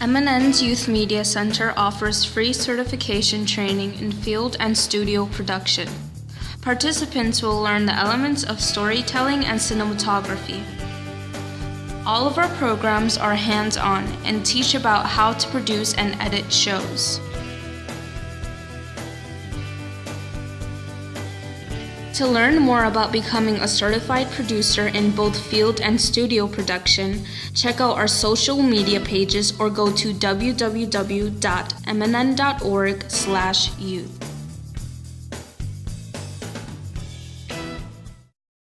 MNN's Youth Media Center offers free certification training in field and studio production. Participants will learn the elements of storytelling and cinematography. All of our programs are hands on and teach about how to produce and edit shows. To learn more about becoming a certified producer in both field and studio production, check out our social media pages or go to www.mnn.org/youth.